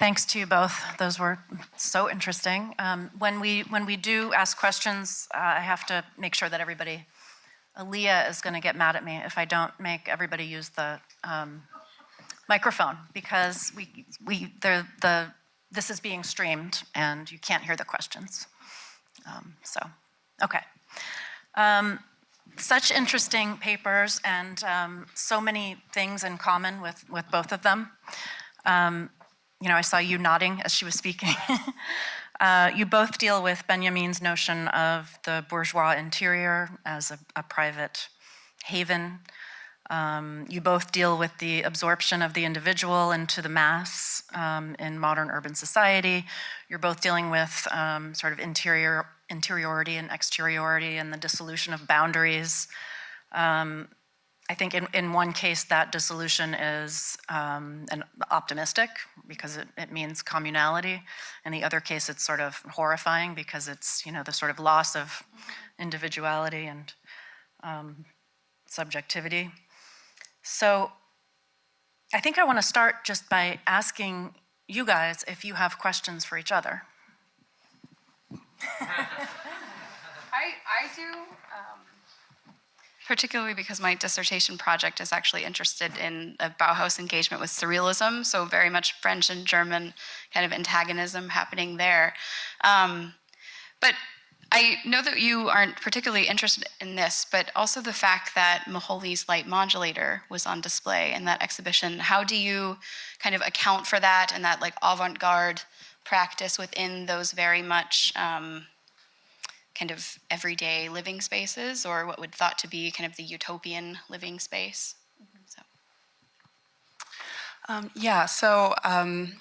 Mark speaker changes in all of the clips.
Speaker 1: Thanks to you both. Those were so interesting. Um, when we when we do ask questions, uh, I have to make sure that everybody. Aaliyah is going to get mad at me if I don't make everybody use the um, microphone because we we the the this is being streamed and you can't hear the questions. Um, so, okay. Um, such interesting papers and um, so many things in common with with both of them. Um, you know, I saw you nodding as she was speaking. uh, you both deal with Benjamin's notion of the bourgeois interior as a, a private haven. Um, you both deal with the absorption of the individual into the mass um, in modern urban society. You're both dealing with um, sort of interior interiority and exteriority and the dissolution of boundaries. Um, I think in, in one case that dissolution is um, an optimistic because it, it means communality. In the other case it's sort of horrifying because it's you know the sort of loss of individuality and um, subjectivity. So I think I want to start just by asking you guys if you have questions for each other.
Speaker 2: I, I do. Um, particularly because my dissertation project is actually interested in a Bauhaus engagement with surrealism, so very much French and German kind of antagonism happening there. Um, but I know that you aren't particularly interested in this, but also the fact that Moholy's light modulator was on display in that exhibition. How do you kind of account for that and that like avant-garde practice within those very much um, kind of everyday living spaces or what would thought to be kind of the utopian living space. So.
Speaker 3: Um, yeah, so um,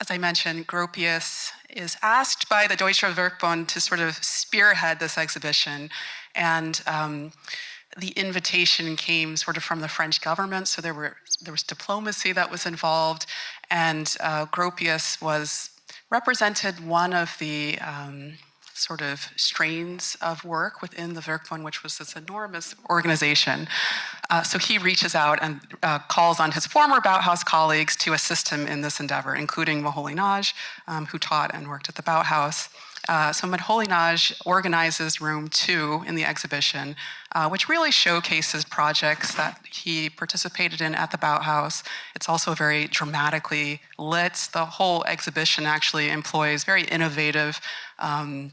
Speaker 3: as I mentioned, Gropius is asked by the Deutsche Werkbund to sort of spearhead this exhibition. And um, the invitation came sort of from the French government, so there were there was diplomacy that was involved, and uh, Gropius was represented one of the um, sort of strains of work within the Werkbund, which was this enormous organization. Uh, so he reaches out and uh, calls on his former Bauhaus colleagues to assist him in this endeavor, including Moholy Nagy, um, who taught and worked at the Bauhaus. Uh, so Moholy Nagy organizes room two in the exhibition, uh, which really showcases projects that he participated in at the Bauhaus. It's also very dramatically lit. The whole exhibition actually employs very innovative um,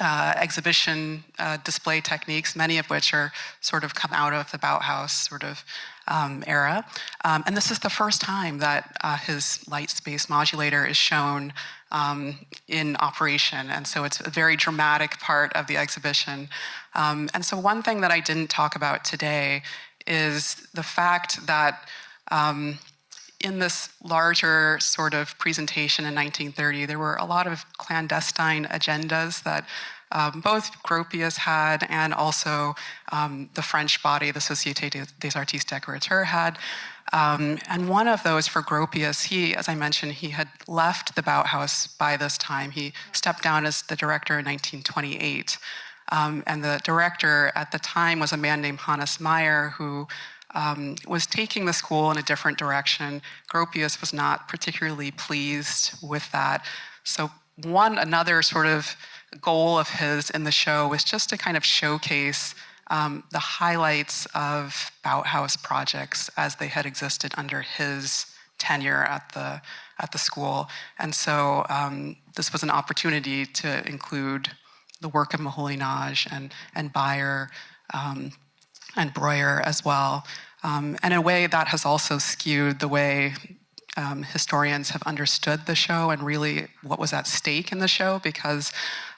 Speaker 3: uh, exhibition uh, display techniques, many of which are sort of come out of the Bauhaus sort of um, era. Um, and this is the first time that uh, his light space modulator is shown um, in operation. And so it's a very dramatic part of the exhibition. Um, and so one thing that I didn't talk about today is the fact that um, in this larger sort of presentation in 1930, there were a lot of clandestine agendas that um, both Gropius had and also um, the French body, the Société des Artistes Décorateurs had. Um, and one of those for Gropius, he, as I mentioned, he had left the Bauhaus by this time. He stepped down as the director in 1928. Um, and the director at the time was a man named Hannes Meyer, who um, was taking the school in a different direction. Gropius was not particularly pleased with that. So one another sort of goal of his in the show was just to kind of showcase um, the highlights of Bauhaus projects as they had existed under his tenure at the at the school. And so um, this was an opportunity to include the work of Moholy Nagy and, and Bayer. um, and Breuer as well. Um, and in a way that has also skewed the way um, historians have understood the show and really what was at stake in the show because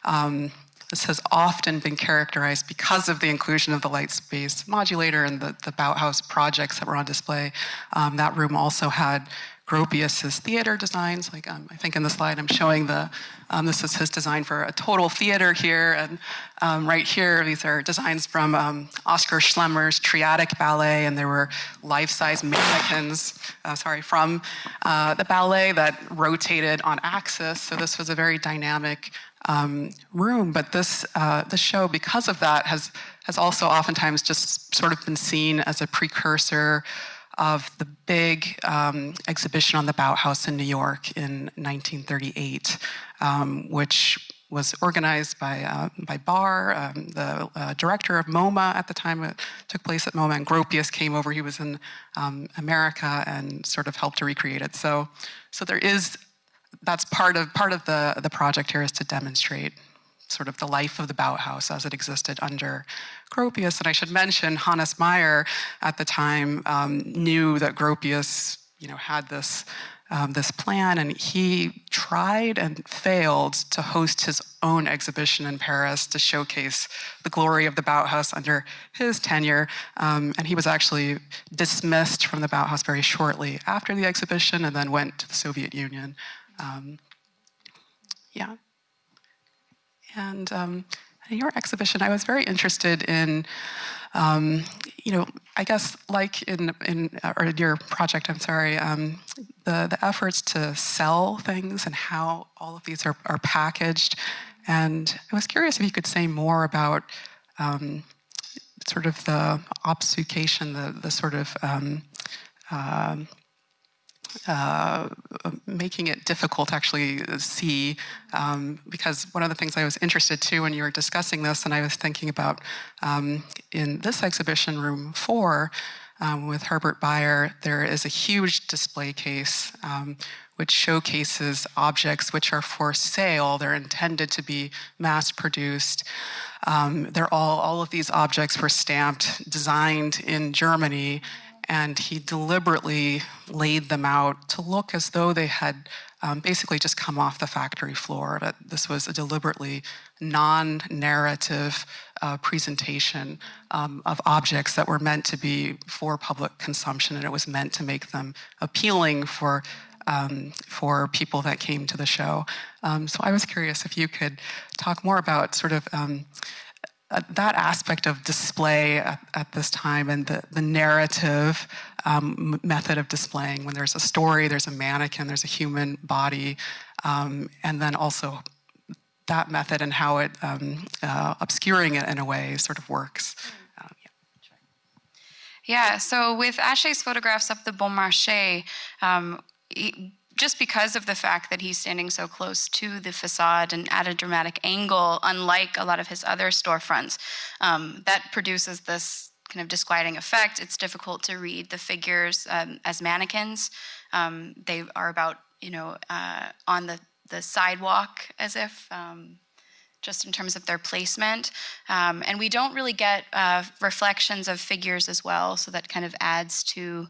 Speaker 3: um, this has often been characterized because of the inclusion of the light space modulator and the, the Bauhaus projects that were on display. Um, that room also had Gropius's theater designs. Like um, I think in the slide I'm showing the, um, this is his design for a total theater here. And um, right here, these are designs from um, Oskar Schlemmer's Triadic Ballet. And there were life-size mannequins, uh, sorry, from uh, the ballet that rotated on axis. So this was a very dynamic um, room. But this, uh, this show, because of that, has, has also oftentimes just sort of been seen as a precursor of the big um, exhibition on the Bauhaus in New York in 1938, um, which was organized by, uh, by Barr, um, the uh, director of MoMA at the time it took place at MoMA, and Gropius came over. He was in um, America and sort of helped to recreate it. So, so there is, that's part of, part of the, the project here is to demonstrate sort of the life of the Bauhaus as it existed under Gropius. And I should mention Hannes Meyer at the time um, knew that Gropius, you know, had this um, this plan, and he tried and failed to host his own exhibition in Paris to showcase the glory of the Bauhaus under his tenure. Um, and he was actually dismissed from the Bauhaus very shortly after the exhibition, and then went to the Soviet Union. Um, yeah. And um, in your exhibition, I was very interested in, um, you know, I guess like in, in or in your project, I'm sorry, um, the, the efforts to sell things and how all of these are, are packaged. And I was curious if you could say more about um, sort of the obfuscation, the, the sort of um, um, uh, making it difficult to actually see um, because one of the things I was interested to when you were discussing this and I was thinking about um, in this exhibition room four um, with Herbert Bayer there is a huge display case um, which showcases objects which are for sale. They're intended to be mass produced um, they're all all of these objects were stamped designed in Germany and he deliberately laid them out to look as though they had um, basically just come off the factory floor. That this was a deliberately non-narrative uh, presentation um, of objects that were meant to be for public consumption, and it was meant to make them appealing for um, for people that came to the show. Um, so I was curious if you could talk more about sort of um, that aspect of display at, at, this time and the, the narrative um, method of displaying when there's a story, there's a mannequin, there's a human body, um, and then also that method and how it um, uh, obscuring it in a way sort of works. Uh,
Speaker 2: yeah. yeah. so with Atget's photographs of the Bon Marché, um, just because of the fact that he's standing so close to the facade and at a dramatic angle, unlike a lot of his other storefronts, um, that produces this kind of disquieting effect. It's difficult to read the figures um, as mannequins. Um, they are about, you know, uh, on the, the sidewalk as if, um, just in terms of their placement. Um, and we don't really get uh, reflections of figures as well, so that kind of adds to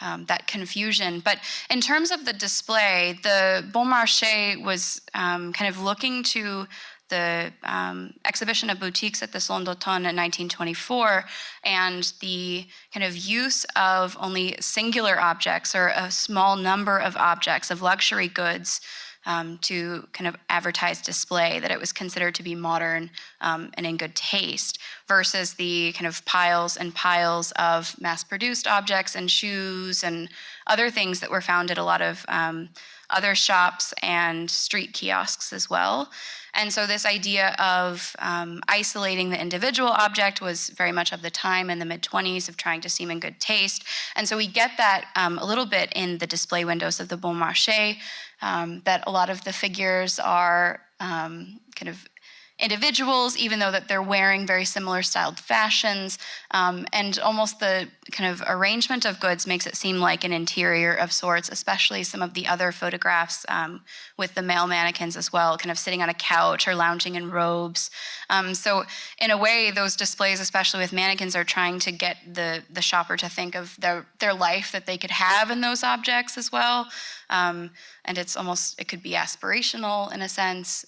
Speaker 2: um, that confusion. But in terms of the display, the Bon Marché was um, kind of looking to the um, exhibition of boutiques at the Salon d'Automne in 1924 and the kind of use of only singular objects or a small number of objects of luxury goods um, to kind of advertise display that it was considered to be modern um, and in good taste versus the kind of piles and piles of mass-produced objects and shoes and other things that were found at a lot of um, other shops and street kiosks as well. And so this idea of um, isolating the individual object was very much of the time in the mid-20s of trying to seem in good taste. And so we get that um, a little bit in the display windows of the Bon Marché, um, that a lot of the figures are um, kind of individuals, even though that they're wearing very similar styled fashions. Um, and almost the kind of arrangement of goods makes it seem like an interior of sorts, especially some of the other photographs um, with the male mannequins as well, kind of sitting on a couch or lounging in robes. Um, so in a way, those displays, especially with mannequins, are trying to get the, the shopper to think of their, their life that they could have in those objects as well. Um, and it's almost, it could be aspirational in a sense.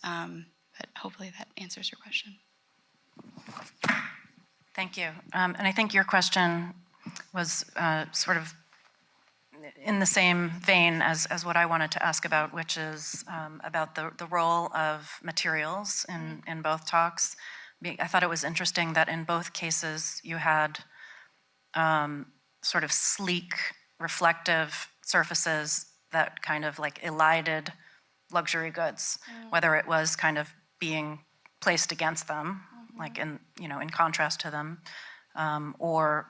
Speaker 2: But hopefully that answers your question.
Speaker 1: Thank you. Um, and I think your question was uh, sort of in the same vein as, as what I wanted to ask about, which is um, about the, the role of materials in, in both talks. I thought it was interesting that in both cases you had um, sort of sleek, reflective surfaces that kind of like elided luxury goods, mm. whether it was kind of being placed against them, like in, you know, in contrast to them, um, or,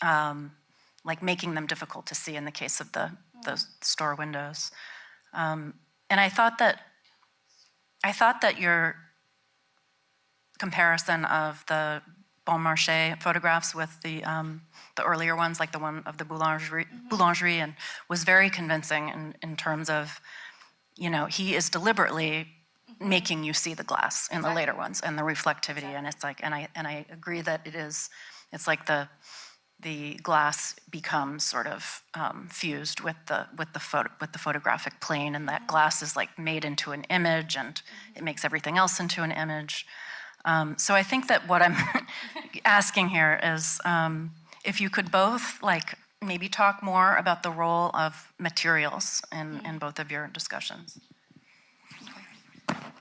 Speaker 1: um, like making them difficult to see in the case of the, those store windows. Um, And I thought that, I thought that your comparison of the Bon Marché photographs with the, um, the earlier ones, like the one of the boulangerie, boulangerie and was very convincing in, in terms of, you know, he is deliberately making you see the glass in the later ones and the reflectivity. And it's like, and I, and I agree that it is, it's like the, the glass becomes sort of um, fused with the with the photo with the photographic plane, and that glass is like made into an image, and it makes everything else into an image. Um, so I think that what I'm asking here is um, if you could both like maybe talk more about the role of materials in, in both of your discussions.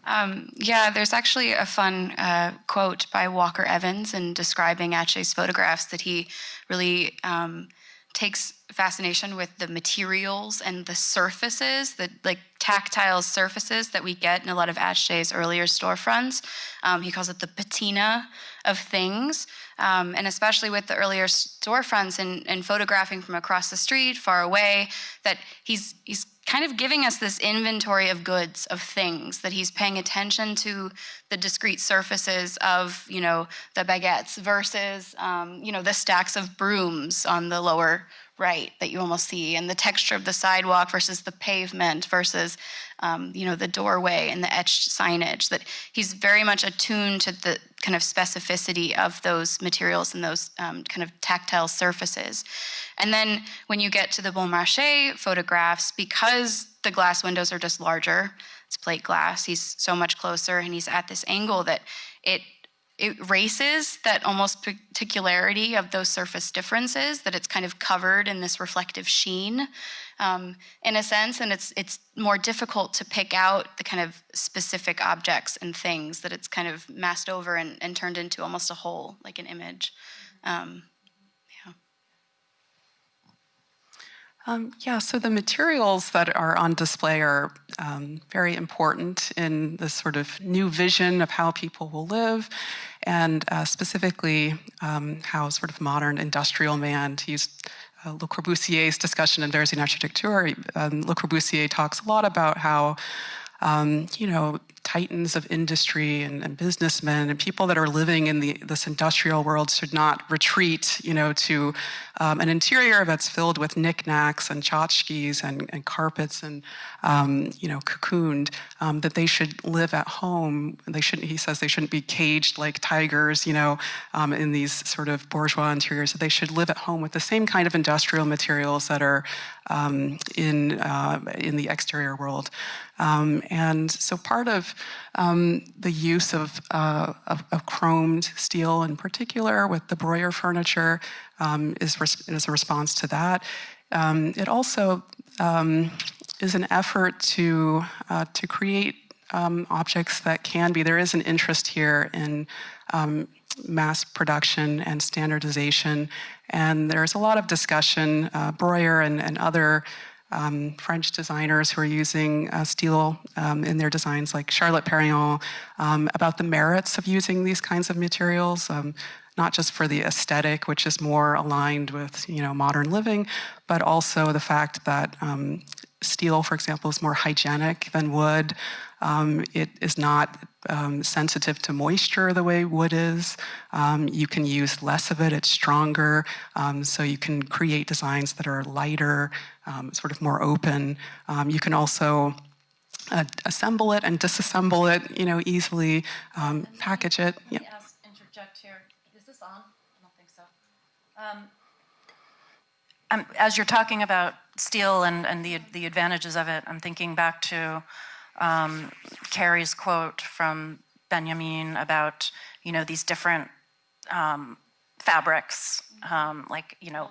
Speaker 2: Um, yeah, there's actually a fun uh, quote by Walker Evans in describing Atget's photographs that he really um, takes fascination with the materials and the surfaces, the like tactile surfaces that we get in a lot of Atget's earlier storefronts. Um, he calls it the patina of things. Um, and especially with the earlier storefronts and, and photographing from across the street, far away, that he's he's kind of giving us this inventory of goods, of things, that he's paying attention to the discrete surfaces of, you know, the baguettes versus, um, you know, the stacks of brooms on the lower right that you almost see, and the texture of the sidewalk versus the pavement versus, um, you know, the doorway and the etched signage. That he's very much attuned to the kind of specificity of those materials and those um, kind of tactile surfaces. And then when you get to the Bon Marché photographs, because the glass windows are just larger, it's plate glass, he's so much closer and he's at this angle that it it erases that almost particularity of those surface differences, that it's kind of covered in this reflective sheen um, in a sense, and it's, it's more difficult to pick out the kind of specific objects and things that it's kind of masked over and, and turned into almost a whole, like an image. Um,
Speaker 3: Um, yeah, so the materials that are on display are um, very important in this sort of new vision of how people will live, and uh, specifically um, how sort of modern industrial man, to use uh, Le Corbusier's discussion in Vers une architecture, um, Le Corbusier talks a lot about how um, you know, titans of industry and, and, businessmen and people that are living in the, this industrial world should not retreat, you know, to um, an interior that's filled with knickknacks and tchotchkes and, and carpets and, um, you know, cocooned, um, that they should live at home. They shouldn't, he says they shouldn't be caged like tigers, you know, um, in these sort of bourgeois interiors, that they should live at home with the same kind of industrial materials that are um, in, uh, in the exterior world. Um, and so part of um, the use of, uh, of, of, chromed steel in particular with the Breuer furniture um, is, is a response to that. Um, it also um, is an effort to, uh, to create um, objects that can be, there is an interest here in mass production and standardization. And there's a lot of discussion, uh, Breuer and, and other um, French designers who are using uh, steel um, in their designs, like Charlotte Perriand, um, about the merits of using these kinds of materials, um, not just for the aesthetic, which is more aligned with you know modern living, but also the fact that um, steel, for example, is more hygienic than wood. Um, it is not um, sensitive to moisture the way wood is. Um, you can use less of it, it's stronger, um, so you can create designs that are lighter, um, sort of more open. Um, you can also uh, assemble it and disassemble it, you know, easily, package it.
Speaker 1: Yep. Interject here. Is this on? I don't think so. As you're talking about steel and, and the, the advantages of it, I'm thinking back to um, Carrie's quote from Benjamin about, you know, these different um, fabrics, um, like, you know,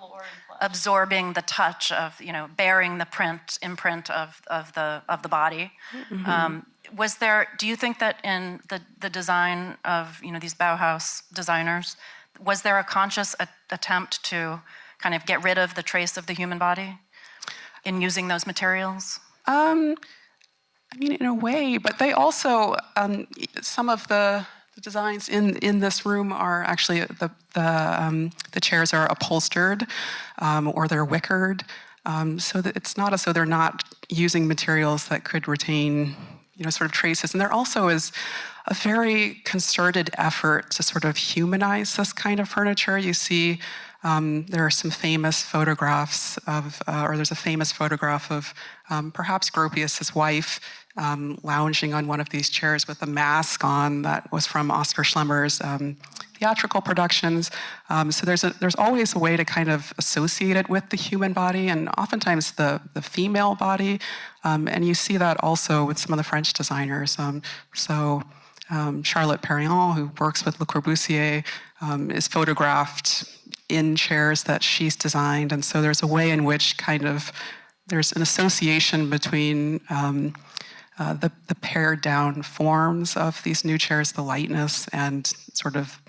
Speaker 1: absorbing the touch of, you know, bearing the print, imprint of, of, the, of the body. Mm -hmm. was there, do you think that in the, the design of, you know, these Bauhaus designers, was there a conscious attempt to kind of get rid of the trace of the human body in using those materials? Um,
Speaker 3: I mean, in a way, but they also, um, some of the, the designs in, in this room are actually the, the, um, the chairs are upholstered um, or they're wickered. Um, so that it's not as though they're not using materials that could retain, you know, sort of traces. And there also is a very concerted effort to sort of humanize this kind of furniture. You see um, there are some famous photographs of, uh, or there's a famous photograph of um, perhaps Gropius's wife um, lounging on one of these chairs with a mask on that was from Oskar Schlemmer's um, theatrical productions. Um, so there's, a, there's always a way to kind of associate it with the human body and oftentimes the, the female body. Um, and you see that also with some of the French designers. So Charlotte Perriand, who works with Le Corbusier, is photographed in chairs that she's designed. And so there's a way in which kind of there's an association between um, uh, the, the pared down forms of these new chairs, the lightness and sort of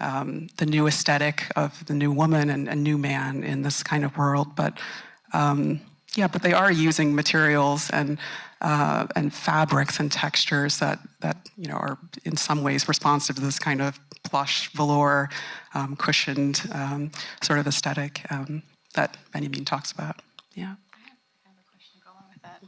Speaker 3: um, the new aesthetic of the new woman and a new man in this kind of world. But um, yeah, but they are using materials and uh, and fabrics and textures that that you know are in some ways responsive to this kind of plush velour, um, cushioned um, sort of aesthetic um, that Benjamin talks about. Yeah.
Speaker 2: I have a question go with that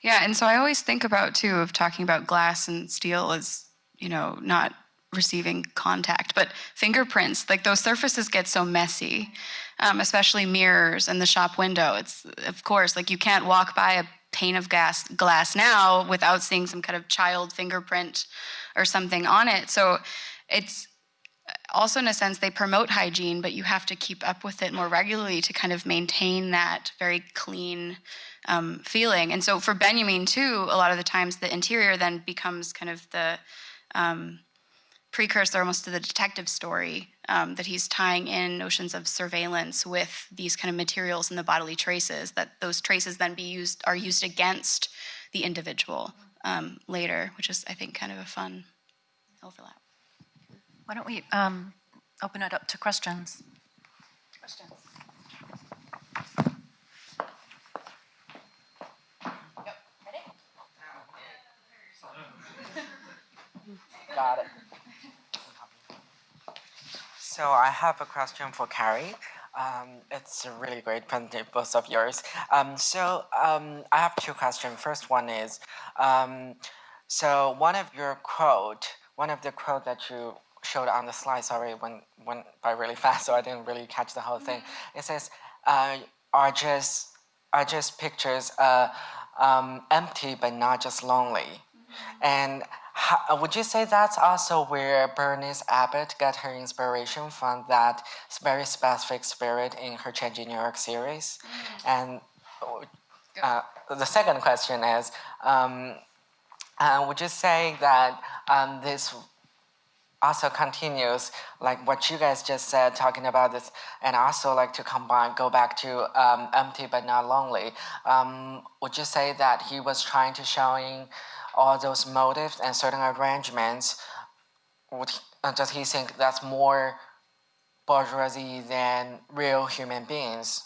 Speaker 2: yeah, and so I always think about too of talking about glass and steel as you know not receiving contact, but fingerprints like those surfaces get so messy, um, especially mirrors and the shop window. It's of course like you can't walk by a pane of gas glass now without seeing some kind of child fingerprint or something on it. So it's also in a sense they promote hygiene, but you have to keep up with it more regularly to kind of maintain that very clean um, feeling. And so for Benjamin too, a lot of the times the interior then becomes kind of the um, precursor almost to the detective story um, that he's tying in notions of surveillance with these kind of materials and the bodily traces that those traces then be used are used against the individual um, later, which is I think kind of a fun overlap.
Speaker 1: Why don't we um, open it up to questions? Questions.
Speaker 4: Got it. So I have a question for Carrie. Um, it's a really great presentation, both of yours. Um, so um, I have two questions. First one is, um, so one of your quote, one of the quote that you showed on the slide, sorry, went, went by really fast, so I didn't really catch the whole thing. It says, uh, are just are just pictures uh, um, empty but not just lonely. And how, would you say that's also where Berenice Abbott got her inspiration from that very specific spirit in her Changing New York series? Mm. And uh, the second question is, um, uh, would you say that um, this also continues like what you guys just said talking about this and also like to combine go back to um, empty but not lonely um, would you say that he was trying to showing all those motives and certain arrangements, would he, uh, does he think that's more bourgeoisie than real human beings?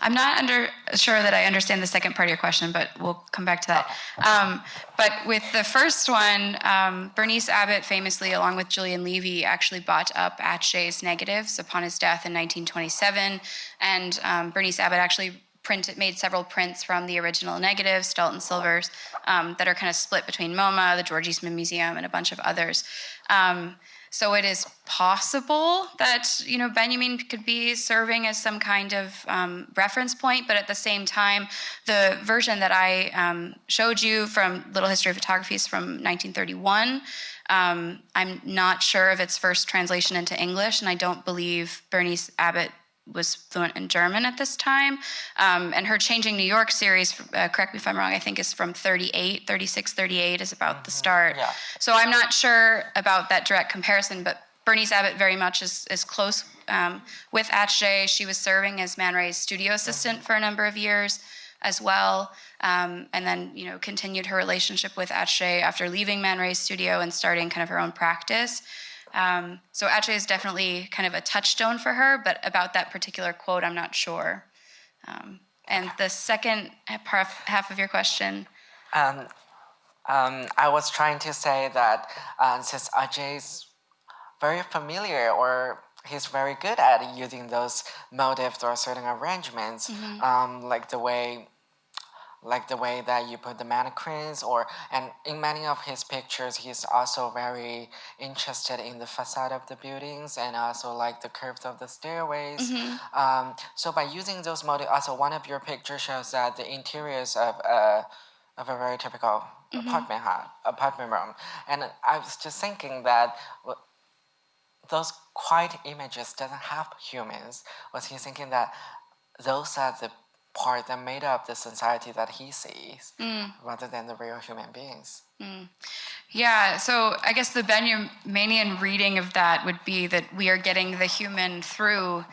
Speaker 2: I'm not under, sure that I understand the second part of your question, but we'll come back to that. Um, but with the first one, um, Berenice Abbott famously, along with Julian Levy, actually bought up Atget's negatives upon his death in 1927. And um, Berenice Abbott actually printed, made several prints from the original negatives, gelatin silvers, um, that are kind of split between MoMA, the George Eastman Museum, and a bunch of others. Um, so it is possible that you know Benjamin could be serving as some kind of um, reference point, but at the same time, the version that I um, showed you from Little History of Photography is from 1931. Um, I'm not sure of its first translation into English, and I don't believe Berenice Abbott was fluent in German at this time. Um, and her Changing New York series, uh, correct me if I'm wrong, I think is from 38, 36, 38 is about mm-hmm. the start.
Speaker 4: Yeah.
Speaker 2: So I'm not sure about that direct comparison, but Berenice Abbott very much is, is close um, with Atget. She was serving as Man Ray's studio assistant for a number of years as well. Um, and then, you know, continued her relationship with Atget after leaving Man Ray's studio and starting kind of her own practice. Um, so Atget is definitely kind of a touchstone for her, but about that particular quote, I'm not sure. Um, and the second half of your question.
Speaker 4: Um, Um, I was trying to say that uh, since Atget's very familiar or he's very good at using those motifs or certain arrangements, um, like the way like the way that you put the mannequins or and in many of his pictures he's also very interested in the facade of the buildings and also like the curves of the stairways. Mm-hmm. Um, so by using those models also one of your pictures shows that the interiors of a of a very typical mm-hmm. apartment ha- apartment room. And i was just thinking that those quiet images doesn't have humans. Was he thinking that those are the part that made up the society that he sees mm. rather than the real human beings mm.
Speaker 2: Yeah, so I guess the Benjaminian reading of that would be that we are getting the human through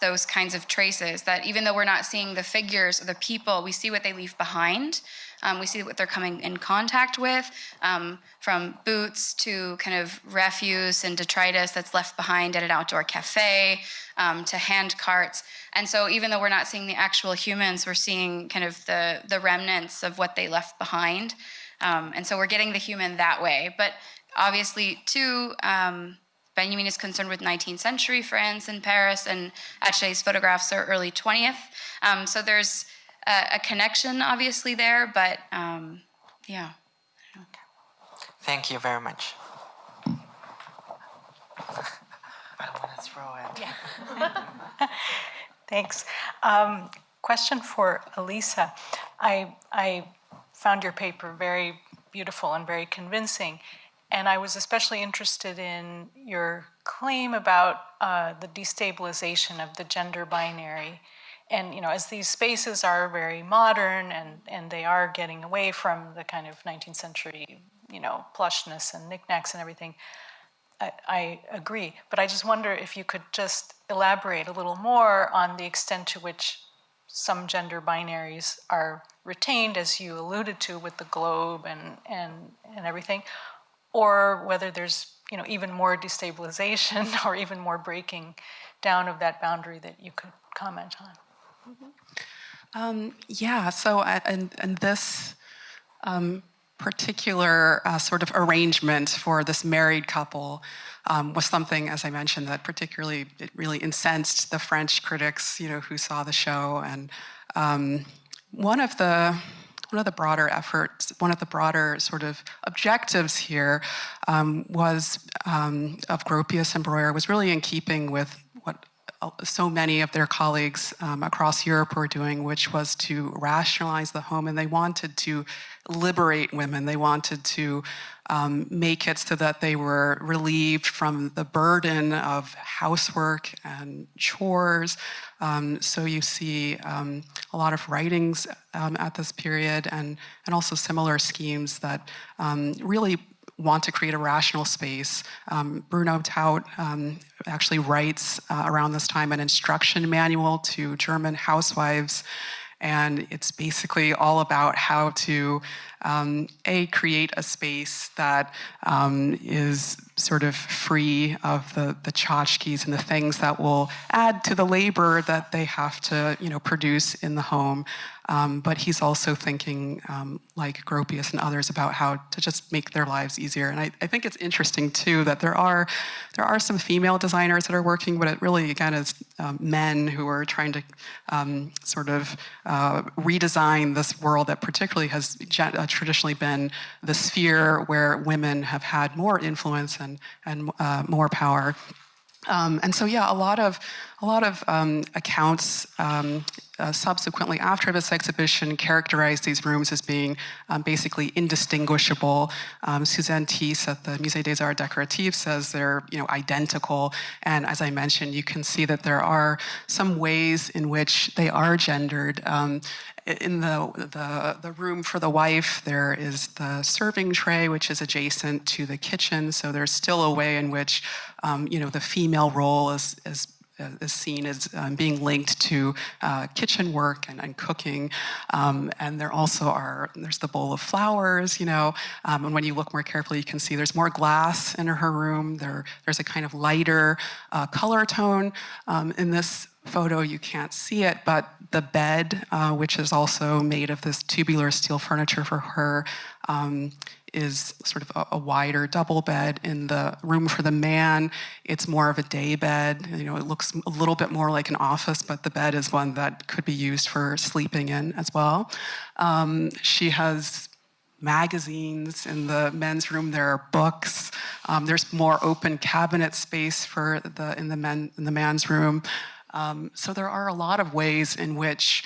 Speaker 2: those kinds of traces. That even though we're not seeing the figures or the people, we see what they leave behind. Um, we see what they're coming in contact with, um, from boots to kind of refuse and detritus that's left behind at an outdoor cafe, um, to hand carts. And so, even though we're not seeing the actual humans, we're seeing kind of the the remnants of what they left behind. Um, and so we're getting the human that way. But obviously, too, um, Benjamin is concerned with 19th century France and Paris, and Atget's photographs are early 20th. Um, so there's a, a connection, obviously, there, but um, yeah.
Speaker 4: thank you very much i want to throw it Yeah.
Speaker 5: Thanks. Um, question for Elisa. I, I found your paper very beautiful and very convincing, and I was especially interested in your claim about uh, the destabilization of the gender binary. And you know, as these spaces are very modern and, and they are getting away from the kind of 19th century, you know, plushness and knickknacks and everything, I, I agree, but I just wonder if you could just elaborate a little more on the extent to which some gender binaries are retained, as you alluded to with the globe and, and, and everything, or whether there's you know even more destabilization or even more breaking down of that boundary that you could comment on.
Speaker 3: Um, yeah, so uh, and, and this um, particular uh, sort of arrangement for this married couple um, was something, as I mentioned, that particularly it really incensed the French critics, you know, who saw the show. And um, one of the one of the broader efforts, one of the broader sort of objectives here um, was um, of Gropius and Breuer was really in keeping with so many of their colleagues um, across Europe were doing, which was to rationalize the home, and they wanted to liberate women. They wanted to um, make it so that they were relieved from the burden of housework and chores. Um, so you see um, a lot of writings um, at this period, and and also similar schemes that um, really want to create a rational space. Um, Bruno Taut um, actually writes uh, around this time an instruction manual to German housewives, and it's basically all about how to um, a create a space that um, is sort of free of the the tchotchkes and the things that will add to the labor that they have to you know produce in the home. Um, but he's also thinking, um, like Gropius and others, about how to just make their lives easier. And I, I, think it's interesting too that there are there are some female designers that are working, but it really again is um, men who are trying to um, sort of uh, redesign this world that particularly has uh, traditionally been the sphere where women have had more influence and and uh, more power. Um, and so, yeah, a lot of a lot of um, accounts um, uh, subsequently after this exhibition characterized these rooms as being um, basically indistinguishable. Um, Suzanne Thiess at the Musée des Arts Décoratifs says they're you know identical, and as I mentioned, you can see that there are some ways in which they are gendered. Um, in the, the, the room for the wife, there is the serving tray, which is adjacent to the kitchen. So there's still a way in which, um, you know, the female role is, is is seen as um, being linked to uh, kitchen work and, and cooking. Um, and there also are, there's the bowl of flowers, you know, um, and when you look more carefully, you can see there's more glass in her room. There, there's a kind of lighter uh, color tone. Um, in this photo, you can't see it, but the bed, uh, which is also made of this tubular steel furniture for her, um, is sort of a, a wider double bed. In the room for the man, it's more of a day bed. You know, it looks a little bit more like an office, but the bed is one that could be used for sleeping in as well. Um, she has magazines in the men's room. There are books. Um, there's more open cabinet space for the in the men in the man's room. Um, so there are a lot of ways in which.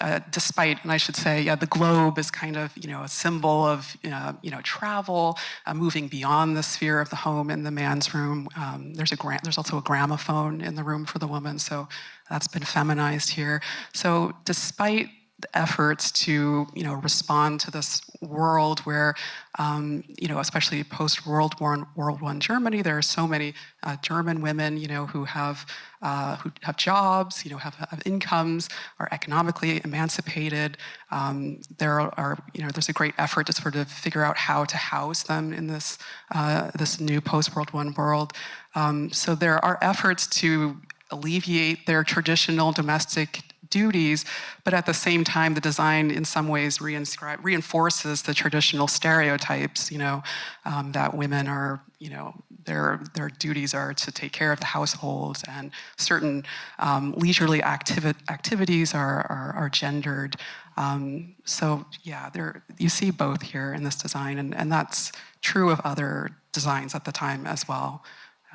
Speaker 3: Uh, despite, and I should say, yeah, the globe is kind of, you know, a symbol of, uh, you know, travel, uh, moving beyond the sphere of the home in the man's room. Um, there's a there's also a gramophone in the room for the woman, so that's been feminized here. So despite efforts to you know respond to this world where um, you know especially post World War World One Germany there are so many uh, German women you know who have uh, who have jobs you know have, have incomes are economically emancipated. Um, there are you know there's a great effort to sort of figure out how to house them in this uh, this new post World One world. Um, so there are efforts to alleviate their traditional domestic duties, but at the same time, the design in some ways reinforces the traditional stereotypes, you know, um, that women are, you know, their, their duties are to take care of the household and certain um, leisurely activi activities are, are, are gendered. Um, so yeah, there, you see both here in this design and, and that's true of other designs at the time as well.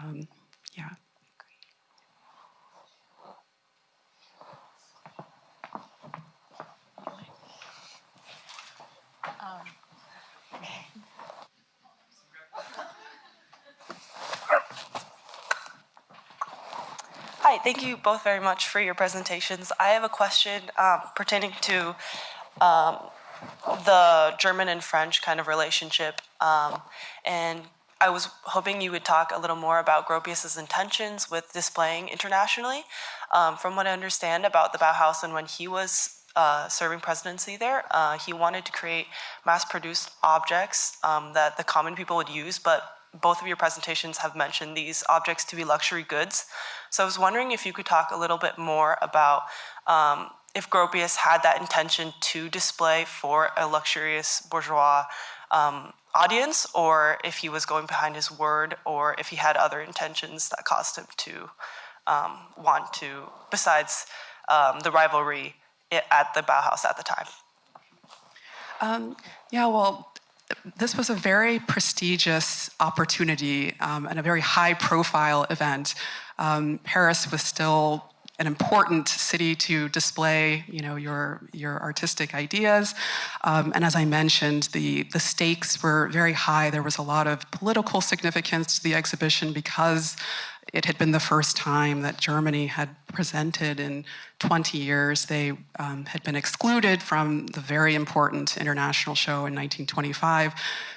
Speaker 3: Um, yeah.
Speaker 6: Hi, thank you both very much for your presentations. I have a question um, pertaining to um, the German and French kind of relationship. Um, and I was hoping you would talk a little more about Gropius's intentions with displaying internationally. Um, from what I understand about the Bauhaus and when he was uh, serving presidency there, uh, he wanted to create mass-produced objects um, that the common people would use, but both of your presentations have mentioned these objects to be luxury goods. So I was wondering if you could talk a little bit more about um, if Gropius had that intention to display for a luxurious bourgeois um, audience, or if he was going behind his word, or if he had other intentions that caused him to um, want to, besides um, the rivalry at the Bauhaus at the time.
Speaker 3: Um, yeah, well, this was a very prestigious opportunity um, and a very high profile event. Um, Paris was still an important city to display, you know, your your artistic ideas. Um, and as I mentioned, the the stakes were very high. There was a lot of political significance to the exhibition because it had been the first time that Germany had presented in 20 years. They um, had been excluded from the very important international show in 1925.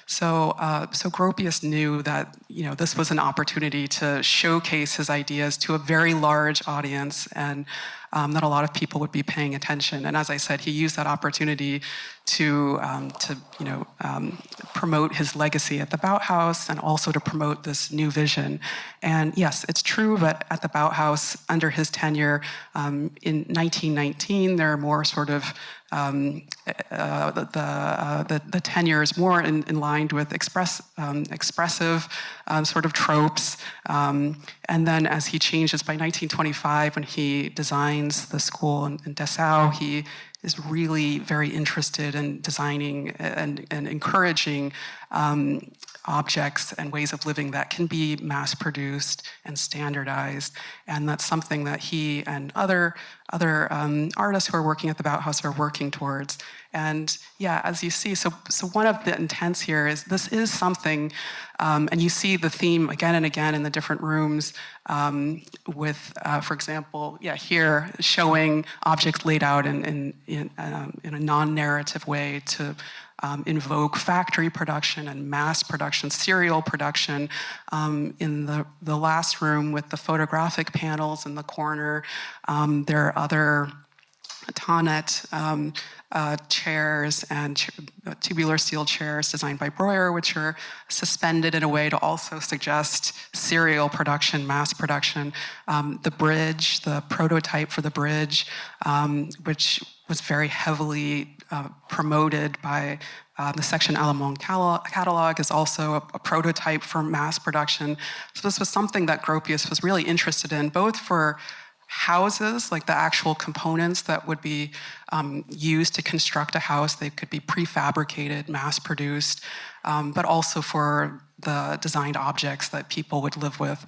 Speaker 3: So, uh, so Gropius knew that you know this was an opportunity to showcase his ideas to a very large audience, and um, that a lot of people would be paying attention. And as I said, he used that opportunity to, um, to you know, um, promote his legacy at the Bauhaus and also to promote this new vision. And yes, it's true that at the Bauhaus, under his tenure, um, in 1919, there are more sort of um, uh, the, uh, the, the, tenure is more in, in line with express, um, expressive um, sort of tropes. Um, and then as he changes by 1925, when he designs the school in, in Dessau, he is really very interested in designing and, and encouraging um, objects and ways of living that can be mass produced and standardized. And that's something that he and other, other um, artists who are working at the Bauhaus are working towards. And yeah, as you see, so, so one of the intents here is this is something, um, and you see the theme again and again in the different rooms um, with, uh, for example, yeah, here showing objects laid out in, in, in, um, in a non-narrative way to um, invoke factory production and mass production, serial production. Um, in the, the last room with the photographic panels in the corner, um, there are other Thonet um, uh, chairs and uh, tubular steel chairs designed by Breuer, which are suspended in a way to also suggest serial production, mass production. Um, the bridge, the prototype for the bridge, um, which was very heavily uh, promoted by uh, the Section Allemande catalog, catalog is also a, a, prototype for mass production. So this was something that Gropius was really interested in, both for houses, like the actual components that would be um, used to construct a house. They could be prefabricated, mass-produced, um, but also for the designed objects that people would live with.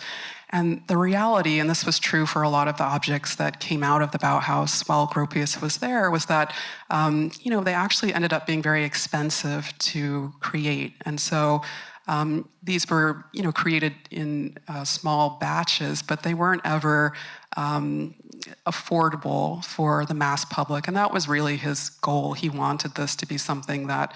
Speaker 3: And the reality, and this was true for a lot of the objects that came out of the Bauhaus while Gropius was there, was that um, you know they actually ended up being very expensive to create. And so um, these were, you know, created in uh, small batches, but they weren't ever um, affordable for the mass public. And that was really his goal. He wanted this to be something that,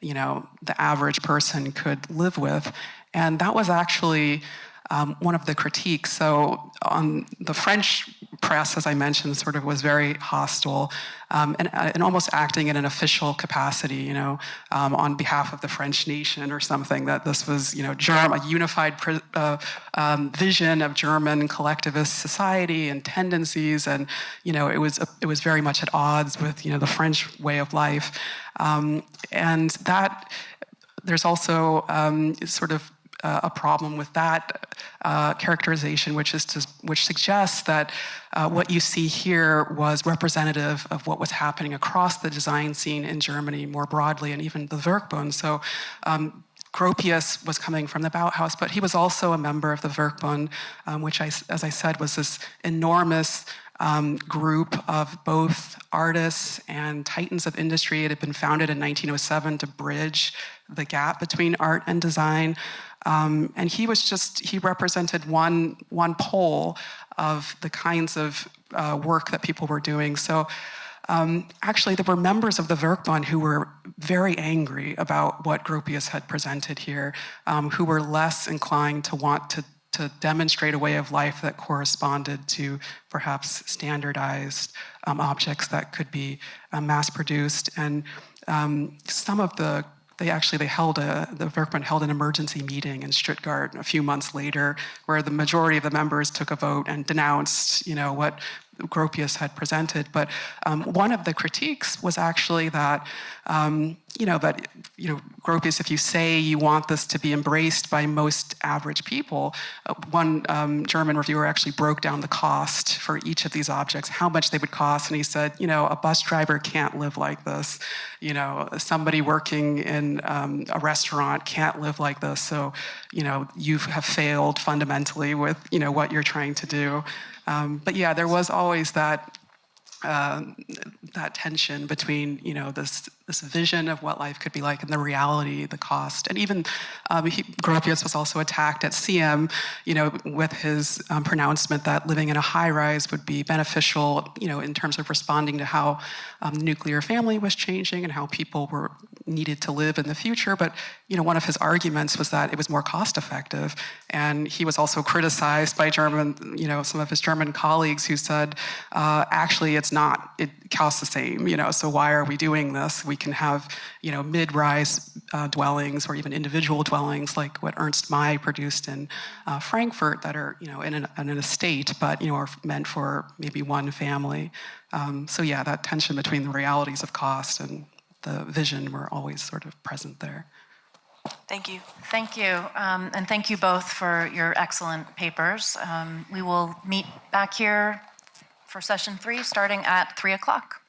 Speaker 3: you know, the average person could live with. And that was actually um, one of the critiques. So on the French press, as I mentioned, sort of was very hostile um, and, uh, and, almost acting in an official capacity, you know, um, on behalf of the French nation or something, that this was, you know, Germ a unified uh, um, vision of German collectivist society and tendencies. And, you know, it was, it was very much at odds with, you know, the French way of life. Um, and that, there's also um, sort of uh, a problem with that uh, characterization, which is to, which suggests that uh, what you see here was representative of what was happening across the design scene in Germany more broadly, and even the Werkbund. So. Um, Gropius was coming from the Bauhaus, but he was also a member of the Werkbund, um, which, I, as I said, was this enormous um, group of both artists and titans of industry. It had been founded in 1907 to bridge the gap between art and design. Um, and he was just, he represented one, one pole of the kinds of uh, work that people were doing. So um, actually, there were members of the Werkbund who were very angry about what Gropius had presented here, um, who were less inclined to want to, to demonstrate a way of life that corresponded to perhaps standardized um, objects that could be uh, mass-produced. And um, some of the they actually they held a the Werkbund held an emergency meeting in Stuttgart a few months later, where the majority of the members took a vote and denounced, you know, what Gropius had presented. But um, one of the critiques was actually that, um, you know, that, you know, Gropius, if you say you want this to be embraced by most average people, uh, one um, German reviewer actually broke down the cost for each of these objects, how much they would cost. And he said, you know, a bus driver can't live like this. You know, somebody working in um, a restaurant can't live like this. So, you know, you have failed fundamentally with, you know, what you're trying to do. Um, but yeah, there was always that um, that tension between you know this this vision of what life could be like and the reality, the cost, and even um, he, Gropius was also attacked at CIAM, you know, with his um, pronouncement that living in a high rise would be beneficial, you know, in terms of responding to how um, nuclear family was changing and how people were needed to live in the future. But you know, one of his arguments was that it was more cost effective, and he was also criticized by German, you know, some of his German colleagues who said, uh, actually, it's not. It costs the same, you know. So why are we doing this? We can have, you know, mid-rise uh, dwellings or even individual dwellings like what Ernst May produced in uh, Frankfurt that are, you know, in an, in an, estate, but, you know, are meant for maybe one family. Um, so yeah, that tension between the realities of cost and the vision were always sort of present there.
Speaker 6: Thank you.
Speaker 1: Thank you. Um, and thank you both for your excellent papers. Um, we will meet back here for session three starting at 3 o'clock.